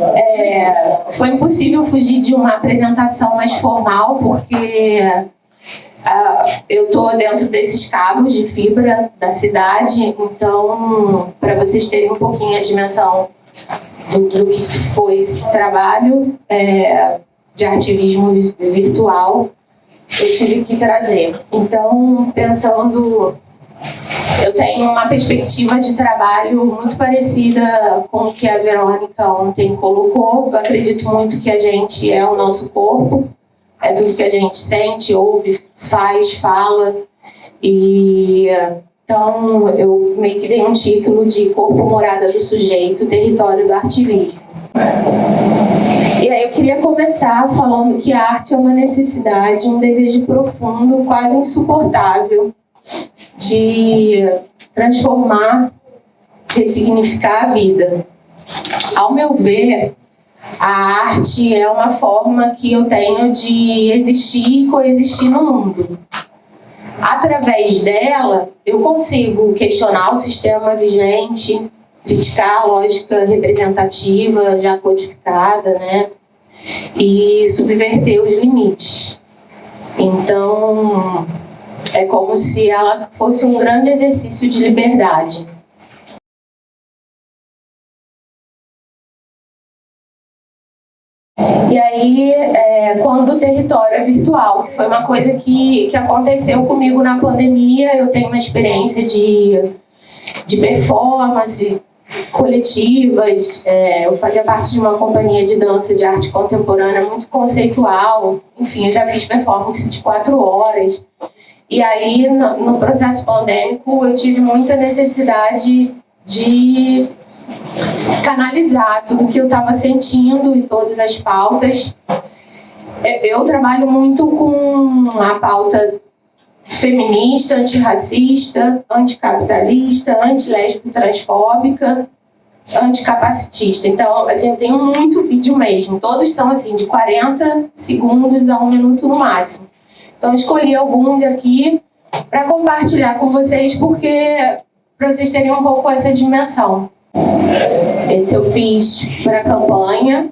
É, foi impossível fugir de uma apresentação mais formal, porque uh, eu estou dentro desses cabos de fibra da cidade, então, para vocês terem um pouquinho a dimensão do, do que foi esse trabalho é, de ativismo virtual, eu tive que trazer. Então, pensando eu tenho uma perspectiva de trabalho muito parecida com o que a Verônica ontem colocou. Eu acredito muito que a gente é o nosso corpo, é tudo que a gente sente, ouve, faz, fala. E então eu meio que dei um título de Corpo Morada do Sujeito, Território do Artivismo. E aí eu queria começar falando que a arte é uma necessidade, um desejo profundo, quase insuportável, de transformar, ressignificar a vida. Ao meu ver, a arte é uma forma que eu tenho de existir e coexistir no mundo. Através dela, eu consigo questionar o sistema vigente, criticar a lógica representativa já codificada, né? E subverter os limites. Então, é como se ela fosse um grande exercício de liberdade. E aí, é, quando o território é virtual, que foi uma coisa que, que aconteceu comigo na pandemia, eu tenho uma experiência de, de performance coletivas, é, eu fazia parte de uma companhia de dança de arte contemporânea muito conceitual, enfim, eu já fiz performance de quatro horas, e aí, no, no processo pandêmico, eu tive muita necessidade de canalizar tudo que eu estava sentindo e todas as pautas. É, eu trabalho muito com a pauta feminista, antirracista, anticapitalista, antilésbico transfóbica, anticapacitista. Então, assim, eu tenho muito vídeo mesmo. Todos são assim, de 40 segundos a um minuto no máximo. Então, escolhi alguns aqui para compartilhar com vocês, porque para vocês terem um pouco essa dimensão. Esse eu fiz para a campanha.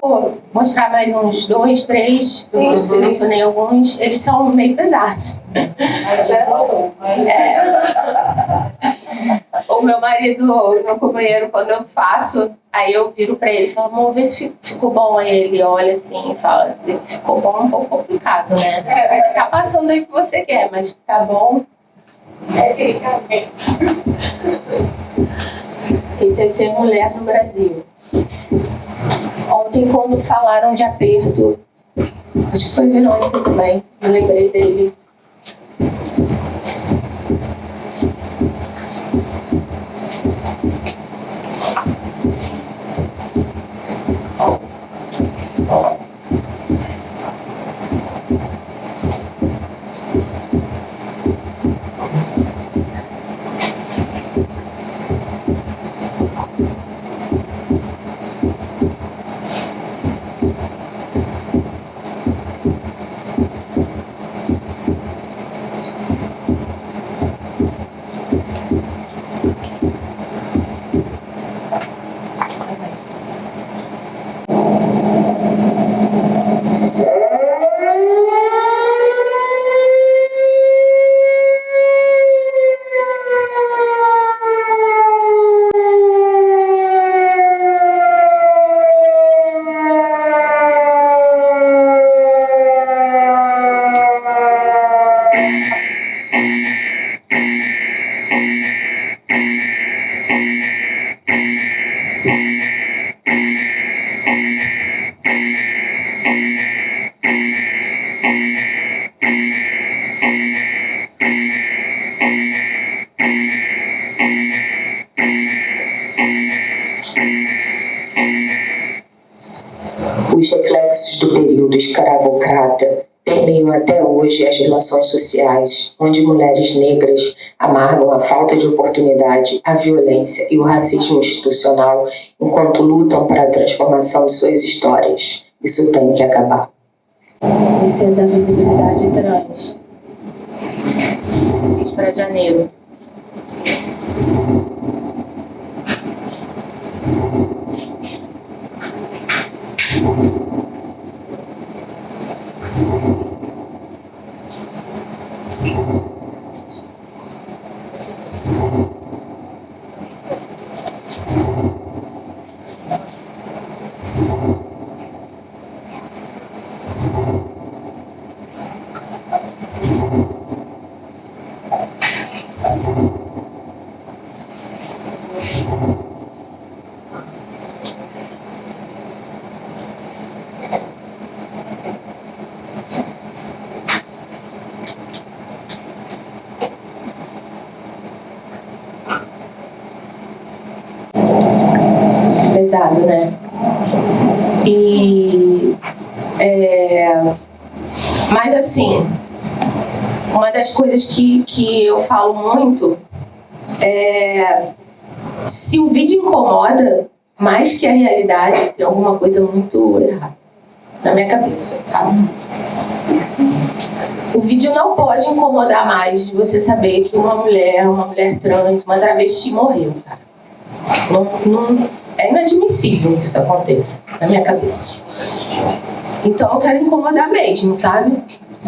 Vou mostrar mais uns dois, três, Sim, eu selecionei alguns, eles são meio pesados. É. O meu marido, o meu companheiro, quando eu faço, aí eu viro pra ele e falo, amor, vê se ficou bom. Aí ele olha assim e fala, dizer que ficou bom é um pouco complicado, né? É, tá passando aí o que você quer, mas tá bom. É, fica bem. Esse é ser mulher no Brasil. Ontem, quando falaram de aperto, acho que foi Verônica também, eu lembrei dele. Até hoje as relações sociais, onde mulheres negras amargam a falta de oportunidade, a violência e o racismo institucional enquanto lutam para a transformação de suas histórias. Isso tem que acabar. Isso é da visibilidade trans. Fiz para janeiro. Né? E é, mas assim, uma das coisas que, que eu falo muito é se o vídeo incomoda mais que a realidade, tem alguma coisa muito errada na minha cabeça, sabe? O vídeo não pode incomodar mais de você saber que uma mulher, uma mulher trans, uma travesti morreu, cara. Não, não, é inadmissível que isso aconteça na minha cabeça. Então eu quero incomodar mesmo, sabe?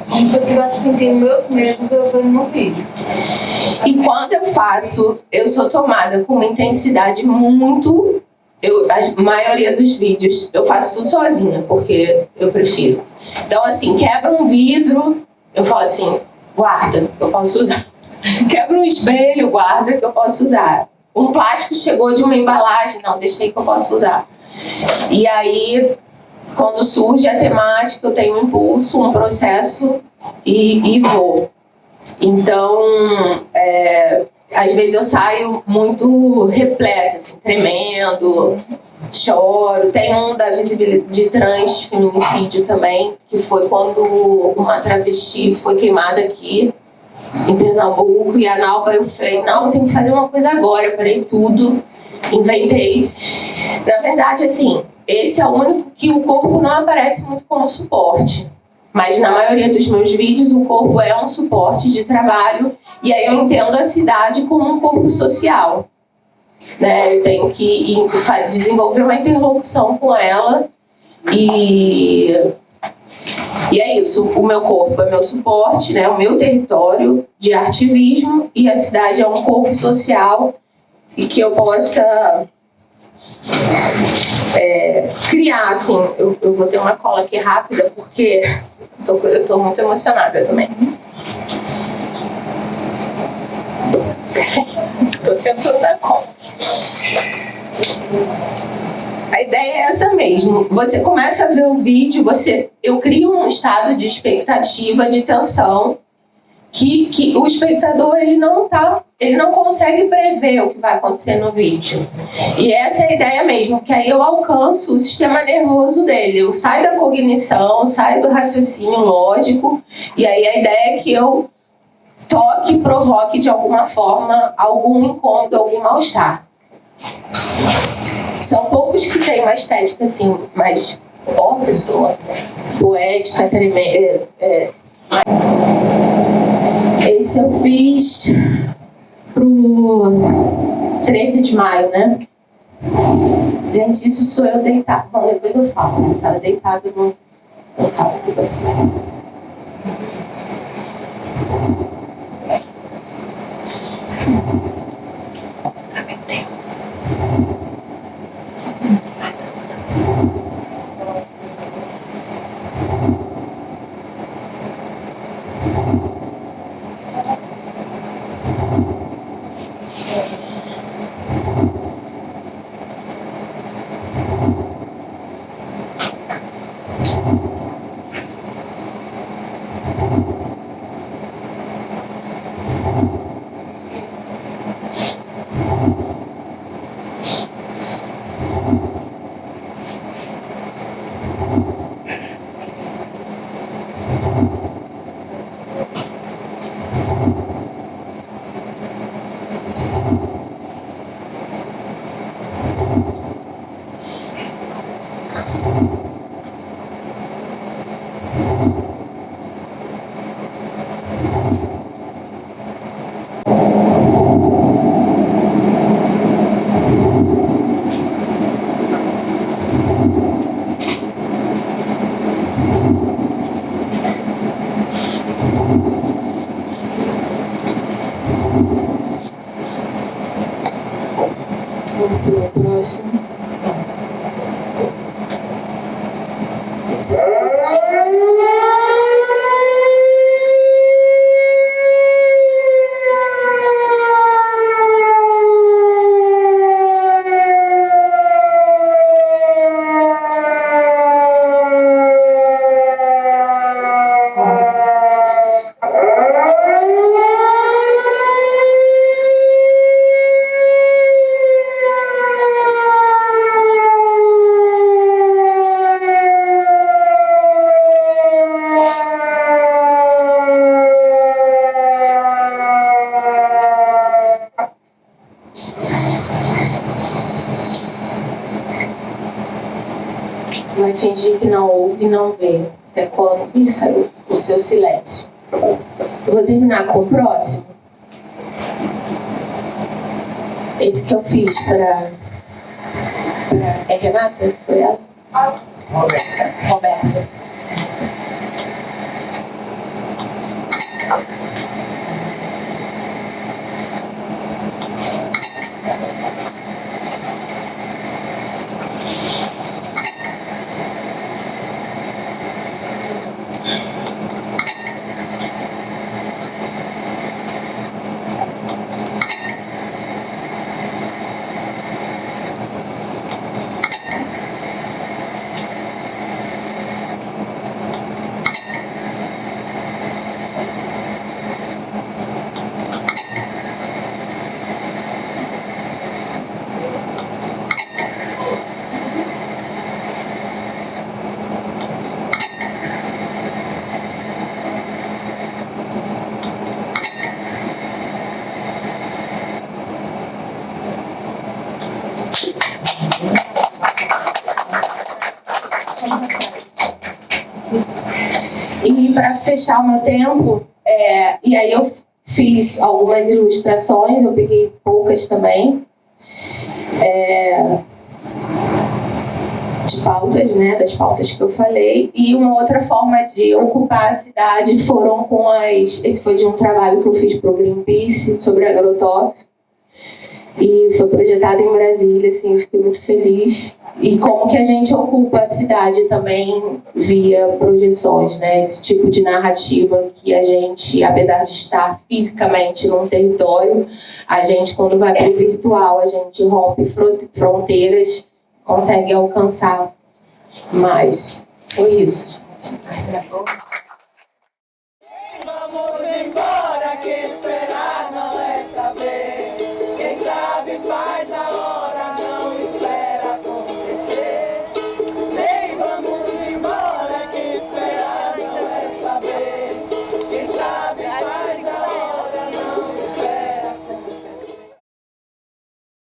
Como se eu estivesse sentindo meus medos eu vejo no vídeo. E quando eu faço, eu sou tomada com uma intensidade muito. Eu, a maioria dos vídeos eu faço tudo sozinha, porque eu prefiro. Então, assim, quebra um vidro, eu falo assim, guarda, eu posso usar. Quebra um espelho, guarda, que eu posso usar um plástico chegou de uma embalagem, não, deixei que eu posso usar. E aí, quando surge a temática, eu tenho um impulso, um processo e, e vou. Então, é, às vezes eu saio muito repleta, assim, tremendo, choro. Tem um da visibilidade de trans feminicídio também, que foi quando uma travesti foi queimada aqui em Pernambuco, e a Nalba, eu falei, não, tem que fazer uma coisa agora, eu parei tudo, inventei. Na verdade, assim, esse é o único que o corpo não aparece muito como suporte. Mas na maioria dos meus vídeos, o corpo é um suporte de trabalho, e aí eu entendo a cidade como um corpo social. Né? Eu tenho que desenvolver uma interlocução com ela e e é isso, o meu corpo é meu suporte, né, o meu território de ativismo e a cidade é um corpo social e que eu possa é, criar, assim, eu, eu, vou ter uma cola aqui rápida porque eu tô, muito emocionada também. tô tentando dar conta. A ideia é essa mesmo. Você começa a ver o vídeo, você, eu crio um estado de expectativa, de tensão, que, que o espectador ele não tá, ele não consegue prever o que vai acontecer no vídeo. E essa é a ideia mesmo, que aí eu alcanço o sistema nervoso dele. Eu saio da cognição, saio do raciocínio lógico, e aí a ideia é que eu toque, provoque de alguma forma algum incômodo, algum mal-estar. São poucos que têm uma estética assim, mais ó, pessoa poética, tremenda. É, é. Esse eu fiz pro 13 de maio, né? Gente, isso sou eu deitado. Bom, depois eu falo. Eu tava deitado no, no carro com fingir que não ouve e não vê. Até quando? Ih, saiu o seu silêncio. Eu vou terminar com o próximo. Esse que eu fiz para. É Renata? Foi ela? Roberta. Roberta. E para fechar o meu tempo, é, e aí eu fiz algumas ilustrações, eu peguei poucas também, é, de pautas, né, das pautas que eu falei, e uma outra forma de ocupar a cidade foram com as. Esse foi de um trabalho que eu fiz para o Greenpeace sobre agrotóxico, e foi projetado em Brasília, assim, eu fiquei muito feliz. E como que a gente ocupa a cidade também via projeções, né? Esse tipo de narrativa que a gente, apesar de estar fisicamente num território, a gente, quando vai para o virtual, a gente rompe fro- fronteiras, consegue alcançar mais. Foi isso. gente.